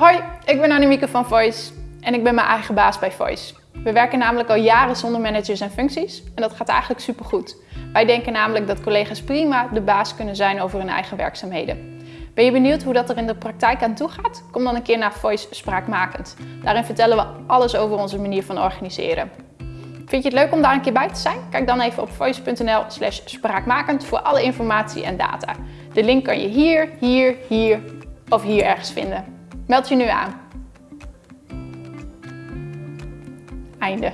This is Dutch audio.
Hoi, ik ben Annemieke van Voice en ik ben mijn eigen baas bij Voice. We werken namelijk al jaren zonder managers en functies en dat gaat eigenlijk supergoed. Wij denken namelijk dat collega's prima de baas kunnen zijn over hun eigen werkzaamheden. Ben je benieuwd hoe dat er in de praktijk aan toe gaat? Kom dan een keer naar Voice Spraakmakend. Daarin vertellen we alles over onze manier van organiseren. Vind je het leuk om daar een keer bij te zijn? Kijk dan even op voice.nl slash spraakmakend voor alle informatie en data. De link kan je hier, hier, hier of hier ergens vinden. Meld je nu aan. Einde.